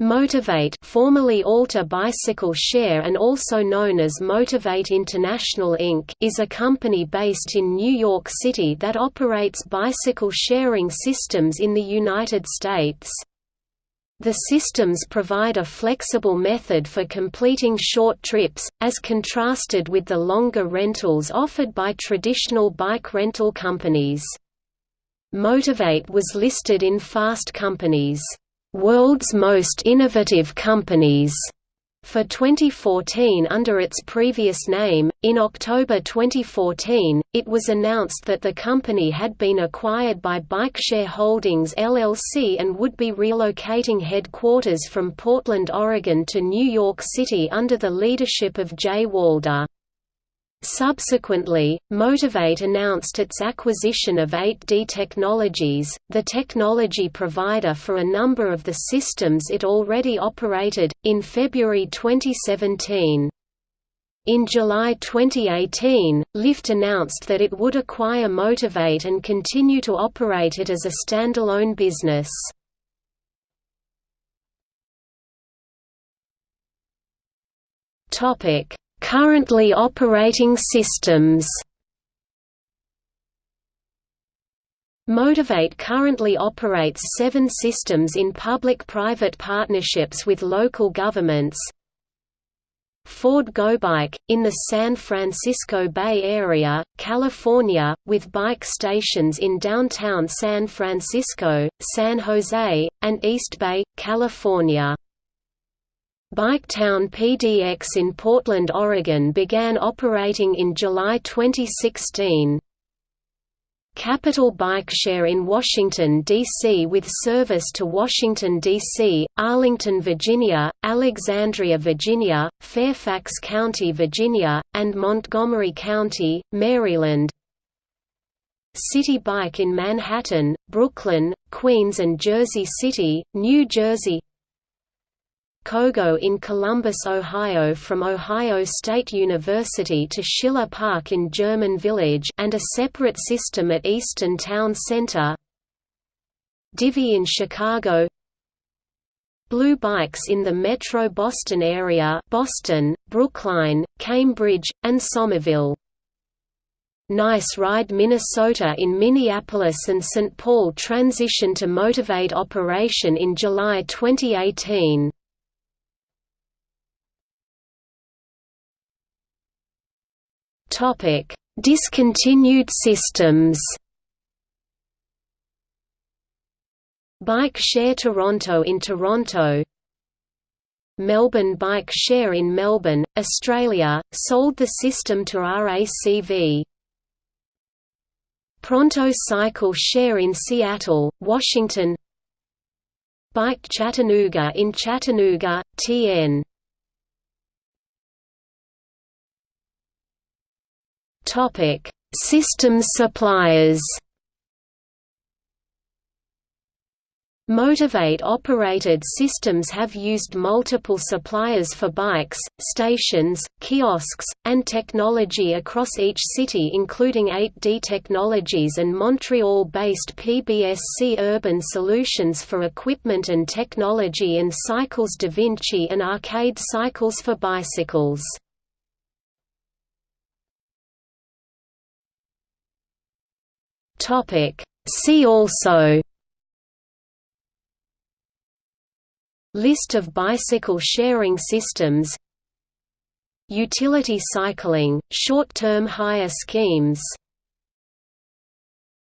Motivate formerly Alta Bicycle Share and also known as Motivate International Inc. is a company based in New York City that operates bicycle sharing systems in the United States. The systems provide a flexible method for completing short trips, as contrasted with the longer rentals offered by traditional bike rental companies. Motivate was listed in Fast Company's World's Most Innovative Companies for 2014 under its previous name. In October 2014, it was announced that the company had been acquired by BikeShare Holdings LLC and would be relocating headquarters from Portland, Oregon to New York City under the leadership of Jay Walder. Subsequently, Motivate announced its acquisition of 8D Technologies, the technology provider for a number of the systems it already operated, in February 2017. In July 2018, Lyft announced that it would acquire Motivate and continue to operate it as a standalone business. Topic Currently operating systems Motivate currently operates seven systems in public-private partnerships with local governments. Ford GoBike, in the San Francisco Bay Area, California, with bike stations in downtown San Francisco, San Jose, and East Bay, California. Biketown PDX in Portland, Oregon began operating in July 2016. Capital Bike Share in Washington, D.C. with service to Washington, D.C., Arlington, Virginia, Alexandria, Virginia, Fairfax County, Virginia, and Montgomery County, Maryland Citi Bike in Manhattan, Brooklyn, Queens and Jersey City, New Jersey CoGo in Columbus, Ohio from Ohio State University to Schiller Park in German Village and a separate system at Easton Town Center Divvy in Chicago Blue Bikes in the Metro Boston area Boston, Brookline, Cambridge, and Somerville Nice Ride Minnesota in Minneapolis and St. Paul transitioned to Motivate operation in July 2018. Topic: Discontinued systems. Bike Share Toronto in Toronto Melbourne Bike Share in Melbourne, Australia, sold the system to RACV. Pronto Cycle Share in Seattle, Washington Bike Chattanooga in Chattanooga, TN Topic: Systems suppliers. Motivate-operated systems have used multiple suppliers for bikes, stations, kiosks, and technology across each city including 8D Technologies and Montreal-based PBSC Urban Solutions for equipment and technology and Cycles Devinci and Arcade Cycles for bicycles. Topic. See also List of bicycle sharing systems Utility cycling, short-term hire schemes